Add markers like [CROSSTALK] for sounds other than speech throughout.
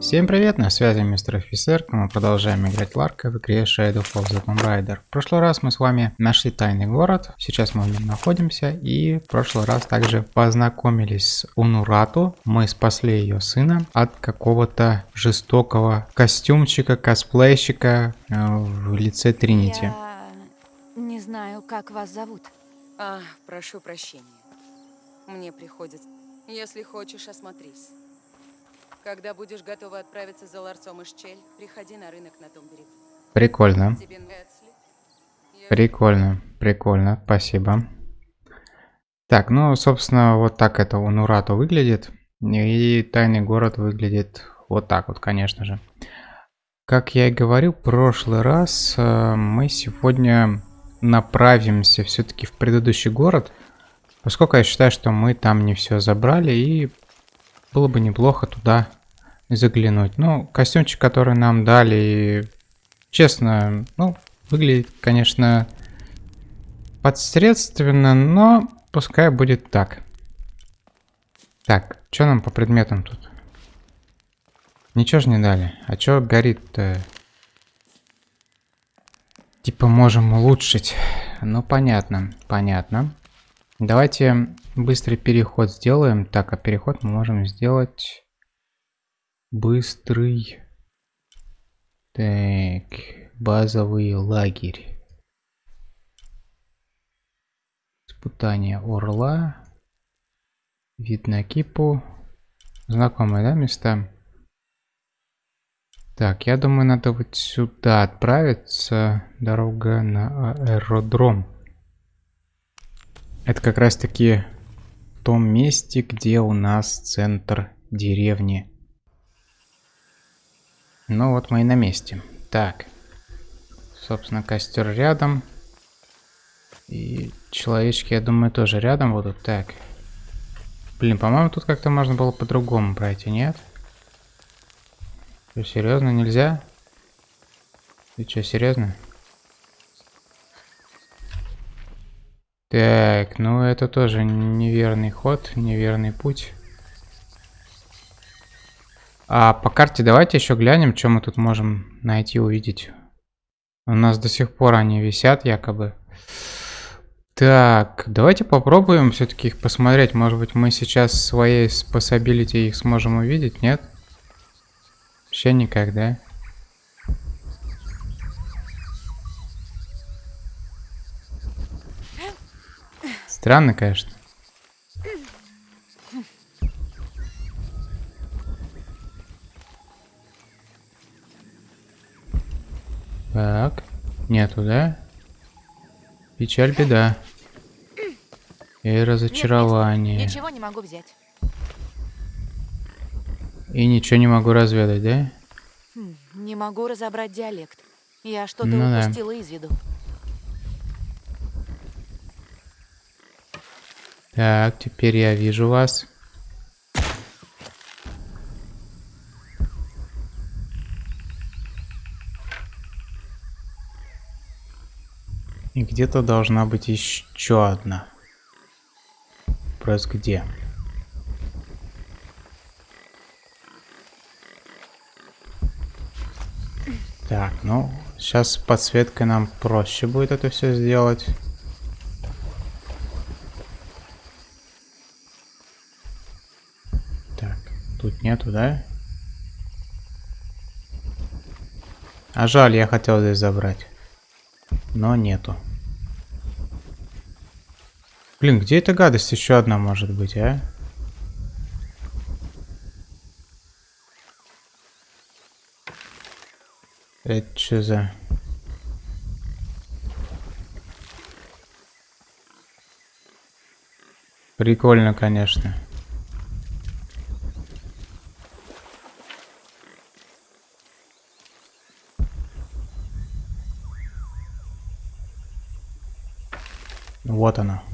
Всем привет, на связи мистер офицер, мы продолжаем играть Ларка в игре Shadow of the Tomb Raider. В прошлый раз мы с вами нашли тайный город, сейчас мы в нем находимся, и в прошлый раз также познакомились с Унурату, мы спасли ее сына от какого-то жестокого костюмчика, косплейщика э, в лице Тринити. Я не знаю, как вас зовут. А, прошу прощения. Мне приходится. Если хочешь, осмотрись. Когда будешь готова отправиться за ларцом из Чель, приходи на рынок на том берегу. Прикольно, прикольно, прикольно, спасибо. Так, ну, собственно, вот так это Унурату выглядит. И тайный город выглядит вот так вот, конечно же. Как я и говорил в прошлый раз, э, мы сегодня направимся все-таки в предыдущий город. Поскольку я считаю, что мы там не все забрали, и было бы неплохо туда заглянуть. Ну, костюмчик, который нам дали, честно, ну, выглядит, конечно, подсредственно, но пускай будет так. Так, что нам по предметам тут? Ничего же не дали. А что горит-то? Типа можем улучшить. Ну, понятно, понятно. Давайте быстрый переход сделаем. Так, а переход мы можем сделать быстрый. Так, базовый лагерь. Испытание орла. Вид на кипу. Знакомые, да, места? Так, я думаю, надо вот сюда отправиться. Дорога на аэродром. Это как раз таки в том месте, где у нас центр деревни. Ну вот мы и на месте. Так. Собственно, костер рядом. И человечки, я думаю, тоже рядом будут. Так. Блин, по-моему, тут как-то можно было по-другому пройти, нет? Что, серьезно, нельзя? Ты что, серьезно? Так, ну это тоже неверный ход, неверный путь. А по карте давайте еще глянем, что мы тут можем найти, увидеть. У нас до сих пор они висят якобы. Так, давайте попробуем все-таки их посмотреть. Может быть мы сейчас своей способилити их сможем увидеть, нет? Вообще никак, да? Странно, конечно. Так, нету, да? Печаль, беда. И разочарование. Ничего не могу взять. И ничего не могу разведать, да? Хм, не могу разобрать диалект. Я что-то Ну да. упустила из виду. Так, теперь я вижу вас. Где-то должна быть еще одна. Вопрос где? Так, ну, сейчас подсветкой нам проще будет это все сделать. Так, тут нету, да? А жаль, я хотел здесь забрать. Но нету. Блин, где эта гадость еще одна может быть, а? Это что за... Прикольно, конечно. Вот оно.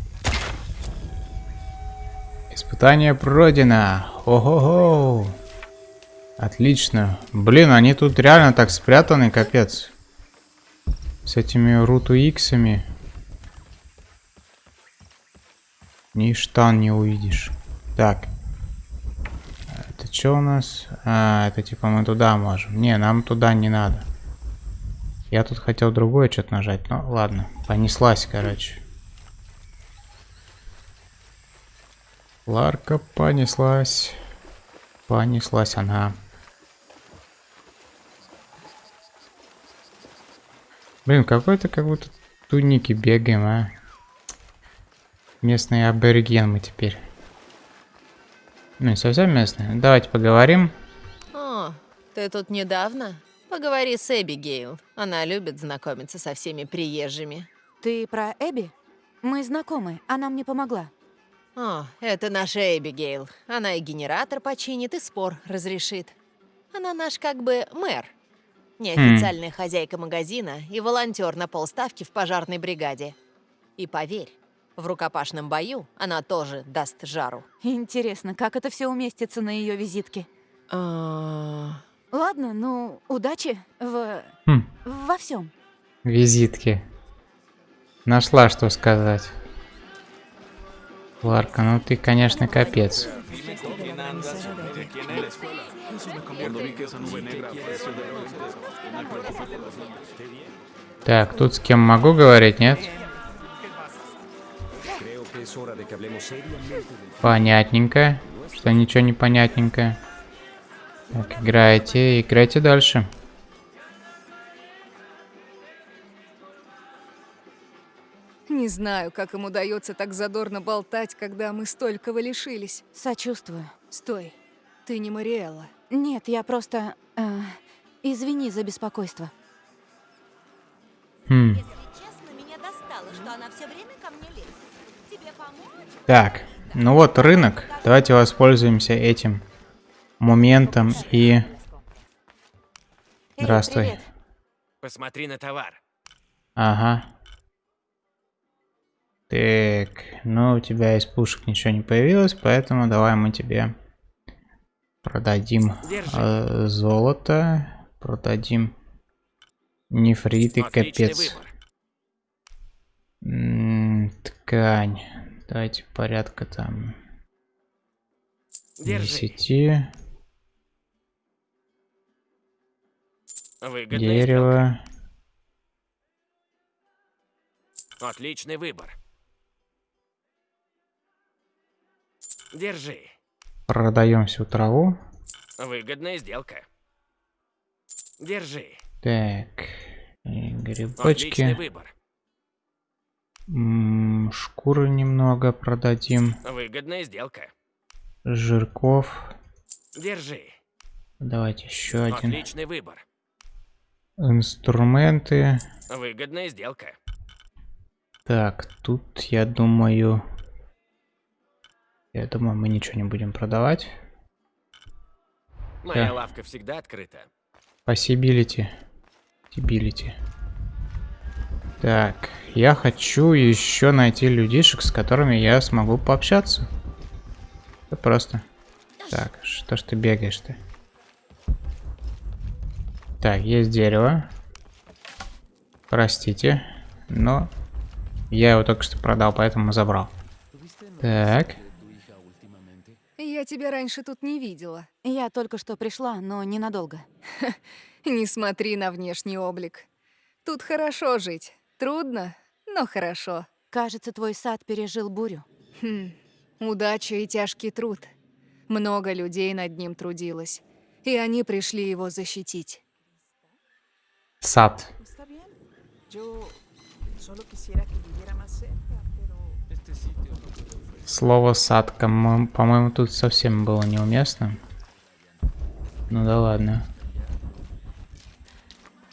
Испытание пройдено. Ого-го. Отлично. Блин, они тут реально так спрятаны, капец. С этими руту иксами. Ни штан не увидишь. Так. Это что у нас? А, это типа мы туда можем. Не, нам туда не надо. Я тут хотел другое что-то нажать. Ну, ладно. Понеслась, короче. Ларка понеслась. Понеслась она. Блин, какой-то как будто туники бегаем, а. Местный абориген мы теперь. Ну, не совсем местные. Давайте поговорим. О, ты тут недавно? Поговори с Эбигейл. Она любит знакомиться со всеми приезжими. Ты про Эбби? Мы знакомы, она мне помогла. О, это наша Эбигейл. Она и генератор починит, и спор разрешит. Она наш как бы мэр. Неофициальная хозяйка магазина и волонтер на полставки в пожарной бригаде. И поверь, в рукопашном бою она тоже даст жару. Интересно, как это все уместится на ее визитке? А, Ладно, ну, удачи в... Хм, во всем. визитки. Нашла, что сказать. Ларка, ну ты, конечно, капец. Так, тут с кем могу говорить, нет? Понятненько. Что ничего не понятненько. Так, играйте, играйте дальше. Не знаю, как им удается так задорно болтать, когда мы столького лишились. Сочувствую. Стой, ты не Мариэлла. Нет, я просто... э, извини за беспокойство. Хм. Если честно, меня достало, что она все время ко мне лезет. Тебе помочь? Так, ну вот рынок. Давайте воспользуемся этим моментом и... Здравствуй. Посмотри на товар. Ага. Так, ну у тебя из пушек ничего не появилось, поэтому давай мы тебе продадим э, золото, продадим нефрит и капец. выбор. М, ткань. Давайте порядка там Держи. 10. Выгодная Дерево. сделка. Отличный выбор. Держи. Продаем всю траву. Выгодная сделка. Держи. Так. Отличный Грибочки. выбор. М, Шкуры немного продадим. Выгодная сделка. Жирков. Держи. Давайте еще один. Отличный выбор. Инструменты. Выгодная сделка. Так, тут я думаю... Я думаю, мы ничего не будем продавать. Моя Да. лавка всегда открыта. Possibility. Possibility. Так, я хочу еще найти людишек, с которыми я смогу пообщаться. Это просто. Так, что ж ты бегаешь-то? Так, есть дерево. Простите, но я его только что продал, поэтому забрал. Так, Я тебя раньше тут не видела. Я только что пришла, но ненадолго. [LAUGHS] Не смотри на внешний облик. Тут хорошо жить. Трудно, но хорошо. Кажется, твой сад пережил бурю. Хм. Удача и тяжкий труд. Много людей над ним трудилось. И они пришли его защитить. сад. Yo solo quisiera que viviera más cerca, pero... Слово сад, кому- по-моему, тут совсем было неуместно. Ну да ладно.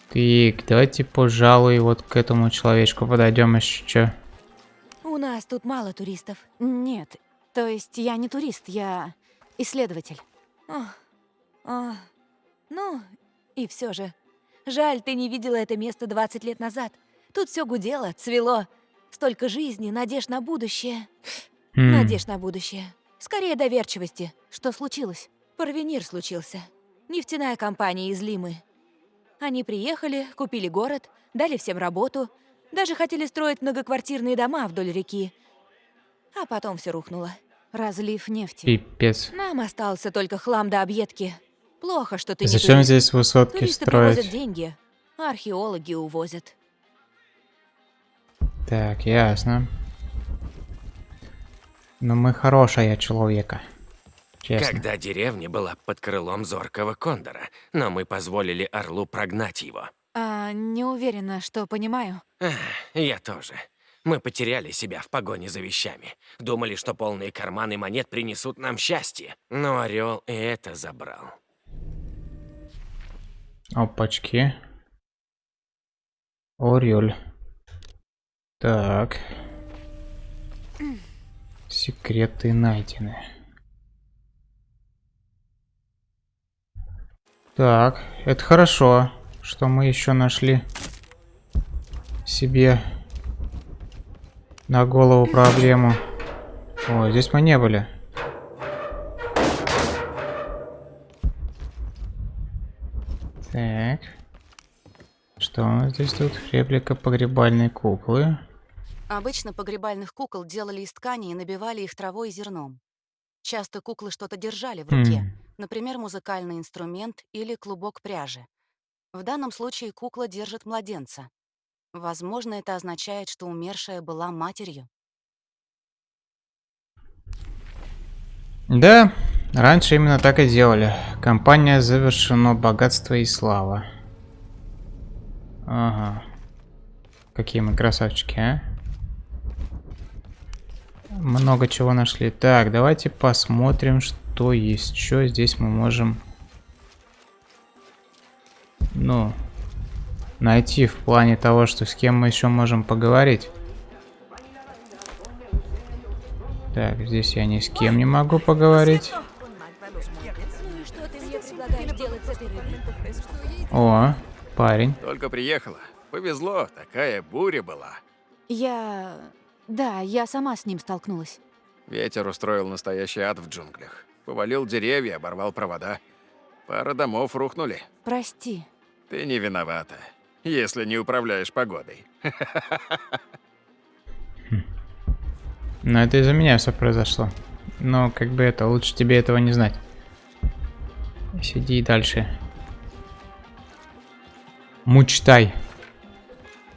Так, давайте, пожалуй, вот к этому человечку подойдем еще. У нас тут мало туристов. Нет, то есть я не турист, я исследователь. О, о, ну, и все же. Жаль, ты не видела это место 20 лет назад. Тут все гудело, цвело. Столько жизни, надежд на будущее. Хм, Надежд на будущее. Скорее доверчивости. Что случилось? Порвенир случился. Нефтяная компания из Лимы. Они приехали, купили город, дали всем работу, даже хотели строить многоквартирные дома вдоль реки. А потом все рухнуло. Разлив нефти. Пипец. Нам остался только хлам до объедки. Плохо, что ты не Зачем турист. здесь высотки Туристы строить? деньги, а археологи увозят. Так, ясно. Но мы хорошая человека. Честно. Когда деревня была под крылом зоркого кондора, но мы позволили орлу прогнать его. А, не уверена, что понимаю. Ах, я тоже. Мы потеряли себя в погоне за вещами. Думали, что полные карманы монет принесут нам счастье. Но орел и это забрал. Опачки. Орел. Так. Секреты найдены. Так, это хорошо, что мы еще нашли себе на голову проблему. О, здесь мы не были. Так. Что у нас здесь тут? Реплика погребальной куклы. Обычно погребальных кукол делали из ткани и набивали их травой и зерном. Часто куклы что-то держали в руке, Хм. например, музыкальный инструмент или клубок пряжи. В данном случае кукла держит младенца. Возможно, это означает, что умершая была матерью. Да, раньше именно так и делали. Компания завершено богатство и слава. Ага. Какие мы красавчики, а? Много чего нашли. Так, давайте посмотрим, что есть. Что здесь мы можем... Ну, найти в плане того, что с кем мы еще можем поговорить. Так, здесь я ни с кем не могу поговорить. Ну и что ты мне предлагаешь делать с этой рыбой? О, парень. Только приехала. Повезло, такая буря была. Я... Да, я сама с ним столкнулась. Ветер устроил настоящий ад в джунглях. Повалил деревья, оборвал провода. Пара домов рухнули. Прости. Ты не виновата, если не управляешь погодой. Но это из-за меня все произошло. Но как бы это, лучше тебе этого не знать. Сиди дальше. Мучтай.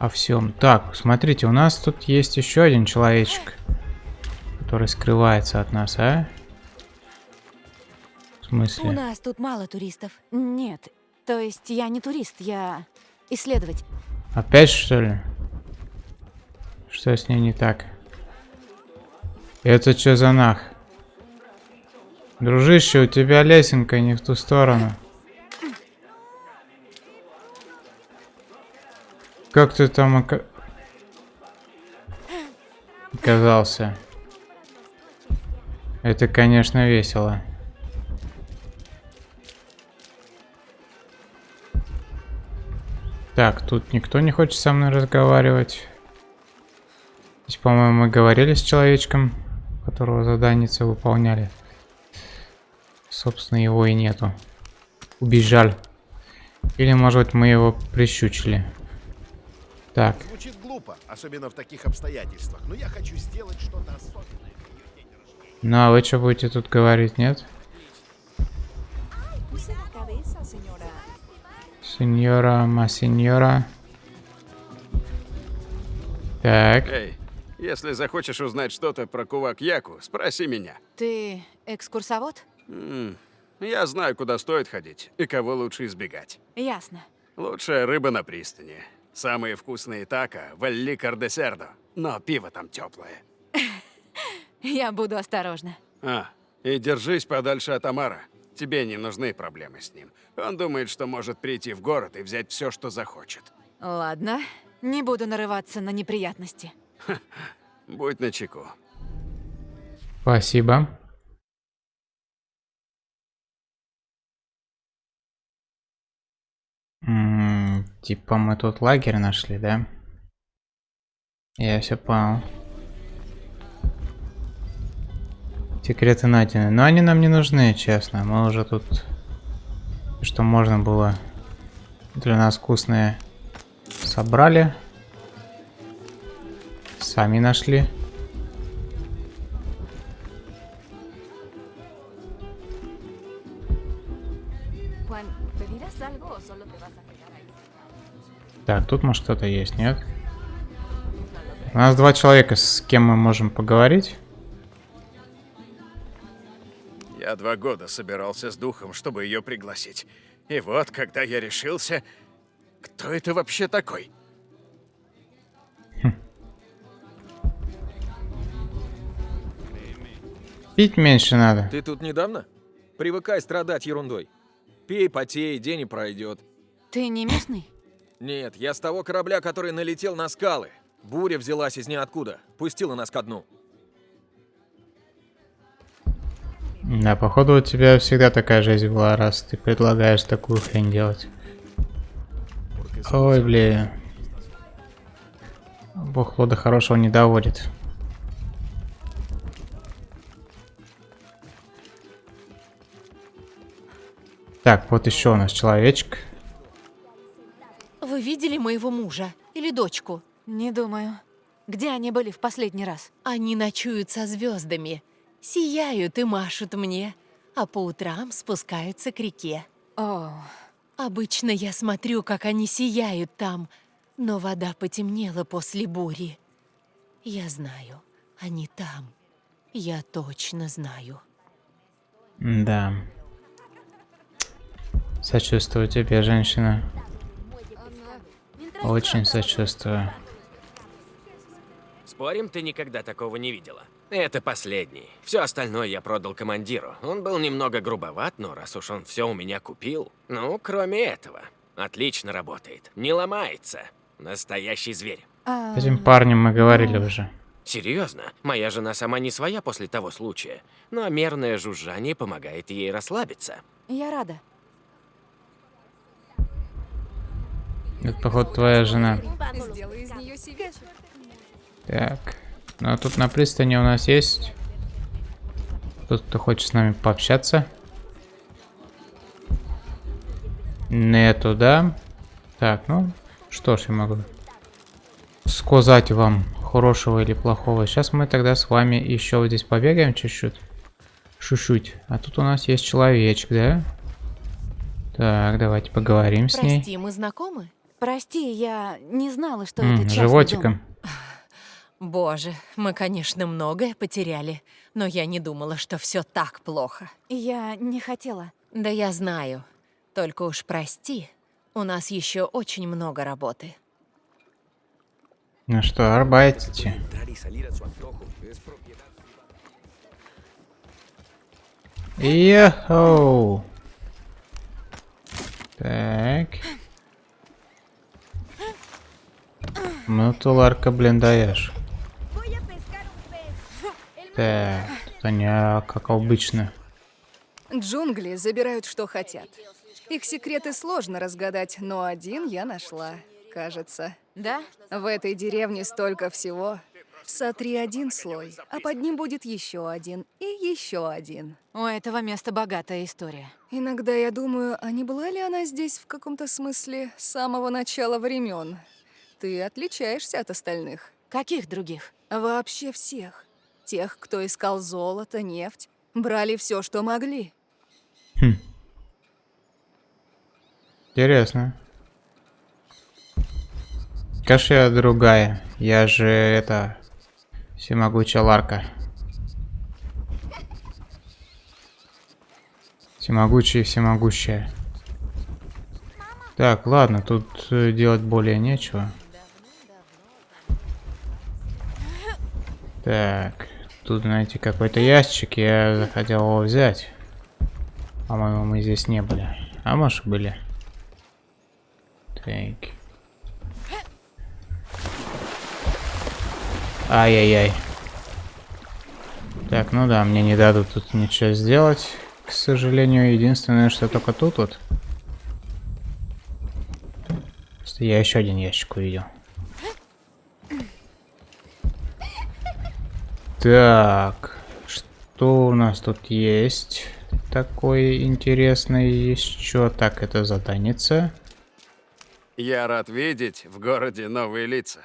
О всем. Так, смотрите, у нас тут есть еще один человечек, который скрывается от нас, а? В У смысле? нас тут мало туристов. Нет, то есть я не турист, я исследователь. Опять что ли? Что с ней не так? Это что за нах? Дружище, у тебя лесенка не в ту сторону. Как ты там ока- оказался? Это, конечно, весело. Так, тут никто не хочет со мной разговаривать. Здесь, по-моему, мы говорили с человечком, которого заданицы выполняли. Собственно, его и нету. Убежал. Или, может быть, мы его прищучили. Так, Звучит глупо, особенно в таких обстоятельствах, но я хочу сделать что-то особенное. ну а вы что будете тут говорить, нет? Сеньора, ма сеньора. Так, Эй, если захочешь узнать что-то про кувак Яку, спроси меня. Ты экскурсовод? М, Я знаю, куда стоит ходить и кого лучше избегать. Ясно. Лучшая рыба на пристани. Самые вкусные тако в Элли Кардесердо. Но пиво там теплое. [LAUGHS] Я буду осторожна. А, и держись подальше от Амара. Тебе не нужны проблемы с ним. Он думает, что может прийти в город и взять все, что захочет. Ладно, не буду нарываться на неприятности. [LAUGHS] Будь начеку. спасибо. Типа мы тут лагерь нашли, да? Я все понял. Секреты найдены. Но они нам не нужны, честно. Мы уже тут... Что можно было для нас вкусное собрали. Сами нашли. Так, тут может кто-то есть, нет? У нас два человека, с кем мы можем поговорить. Я два года собирался с духом, чтобы ее пригласить. И вот, когда я решился... Кто это вообще такой? Пить меньше надо. Ты тут недавно? Привыкай страдать ерундой. Пей, потей, день и пройдет. Ты не местный? Нет, я с того корабля, который налетел на скалы. Буря взялась из ниоткуда, пустила нас ко дну. Да, походу у тебя всегда такая жизнь была, раз ты предлагаешь такую хрень делать. Ой, блин. Бог лода хорошего не доводит. Так, вот еще у нас человечек. Видели моего мужа или дочку? Не думаю. Где они были в последний раз? Они ночуют со звездами, сияют и машут мне, а по утрам спускаются к реке. О, Обычно я смотрю, как они сияют там, но вода потемнела после бури. Я знаю, они там. Я точно знаю. Да. Сочувствую тебе, женщина. Очень сочувствую. Спорим, ты никогда такого не видела? Это последний. Все остальное я продал командиру. Он был немного грубоват, но раз уж он все у меня купил... Ну, кроме этого. Отлично работает. Не ломается. Настоящий зверь. а, С этим парнем мы говорили уже. Серьезно, моя жена сама не своя после того случая, но мерное жужжание помогает ей расслабиться. я рада. Это, походу, твоя жена. Так. Ну а тут на пристани у нас есть... Тут кто хочет с нами пообщаться. Нету, да? Так, ну, что ж я могу сказать вам, хорошего или плохого. Сейчас мы тогда с вами еще вот здесь побегаем чуть-чуть. Чуть-чуть. А тут у нас есть человечек, да? Так, давайте поговорим с ней. Прости, мы знакомы? Прости, я не знала, что М, это частный животиком. дом. Боже, мы, конечно, многое потеряли, но я не думала, что все так плохо. Я не хотела. Да я знаю. Только уж прости, у нас еще очень много работы. Ну что, арбайтите. Йоу. Так. Ну ты, Ларка, блин, даешь. Так, тут они, как обычно. Джунгли забирают, что хотят. Их секреты сложно разгадать, но один я нашла, кажется. Да? В этой деревне столько всего. Сотри один слой, а под ним будет еще один и еще один. У этого места богатая история. Иногда я думаю, а не была ли она здесь в каком-то смысле с самого начала времен? Ты отличаешься от остальных. Каких других? Вообще всех. Тех, кто искал золото, нефть, брали все, что могли. Хм. Интересно. Конечно, я другая. Я же это... Всемогучая Ларка. Всемогучая и всемогущая. Так, ладно, тут э, делать более нечего. Так, тут, знаете, какой-то ящик, я захотел его взять. По-моему, мы здесь не были. А может были. Так. Ай-яй-яй. Так, ну да, мне не дадут тут ничего сделать. К сожалению, единственное, что только тут вот. Я еще один ящик увидел. Так, что у нас тут есть? Такое интересное еще. Так, это заданица. Я рад видеть в городе новые лица.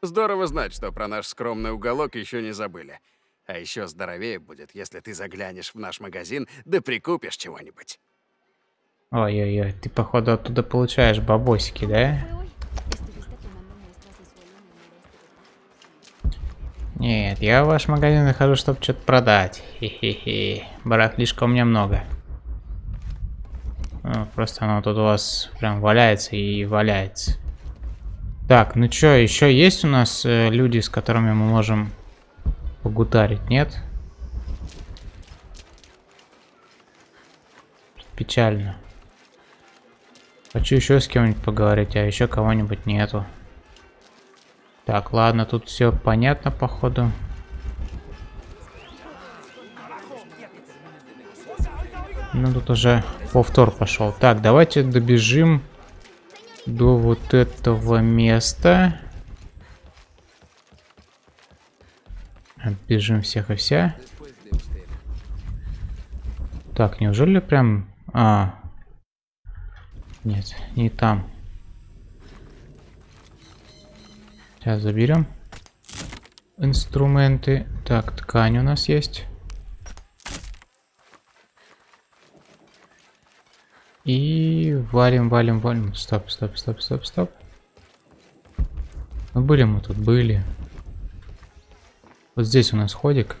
Здорово знать, что про наш скромный уголок еще не забыли. А еще здоровее будет, если ты заглянешь в наш магазин, да прикупишь чего-нибудь. Ой-ой-ой, ты походу оттуда получаешь бабосики, да? Нет, я в ваш магазин захожу, чтобы что-то продать. Хе-хе-хе. Барахлишка у меня много. Ну, просто оно тут у вас прям валяется и валяется. Так, ну что, еще есть у нас э, люди, с которыми мы можем погутарить, нет? Печально. Хочу еще с кем-нибудь поговорить, а еще кого-нибудь нету. Так, ладно, тут все понятно, походу. Ну, тут уже повтор пошел. Так, давайте добежим до вот этого места. Бежим всех и вся. Так, неужели прям... А, нет, не там. Сейчас заберем инструменты. Так, ткань у нас есть. И валим, валим, валим. Стоп, стоп, стоп, стоп, стоп. Ну были мы тут, были. Вот здесь у нас ходик.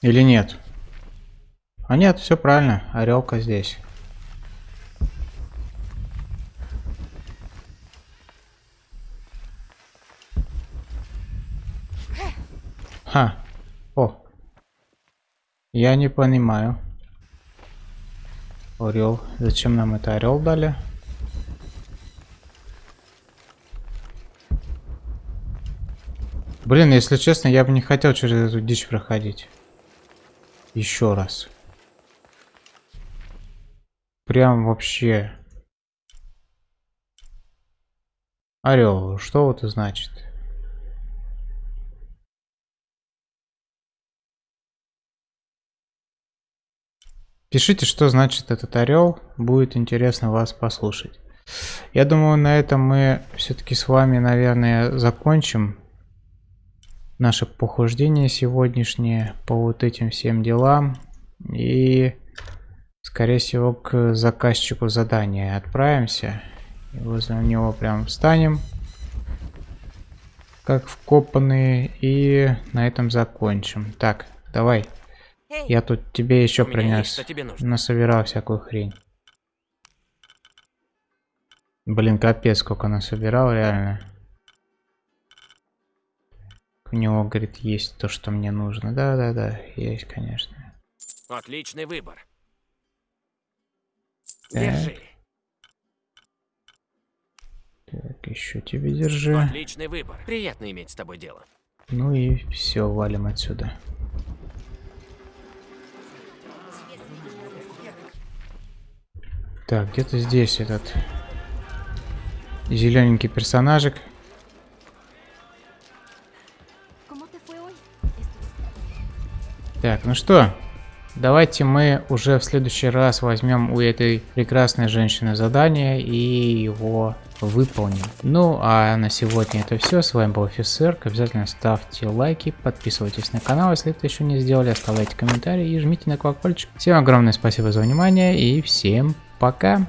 Или нет? А нет, все правильно. Орелка здесь. Ха. О. Я не понимаю. Орел. Зачем нам это орел дали? Блин, если честно, я бы не хотел через эту дичь проходить. Еще раз. Прям вообще. Орел, что вот это значит? Пишите, что значит этот орел. Будет интересно вас послушать. Я думаю, на этом мы все-таки с вами, наверное, закончим наше похождение сегодняшнее по вот этим всем делам. И скорее всего, к заказчику задания отправимся. И возле него прям встанем, как вкопанные, и на этом закончим. Так, давай. Я тут тебе еще принес. Тебе насобирал всякую хрень. Блин, капец, сколько насобирал, реально. У него, говорит, есть то, что мне нужно. Да-да-да, есть, конечно. Отличный выбор. Так. Держи. Так, еще тебе держи. Отличный выбор. Приятно иметь с тобой дело. Ну и все, валим отсюда. Так, где-то здесь этот зелененький персонажик. Так, ну что, Давайте мы уже в следующий раз возьмем у этой прекрасной женщины задание и его выполним. Ну а на сегодня это все. С вами был офицер. Обязательно ставьте лайки, подписывайтесь на канал, если это еще не сделали, оставляйте комментарии и жмите на колокольчик. Всем огромное спасибо за внимание и всем пока.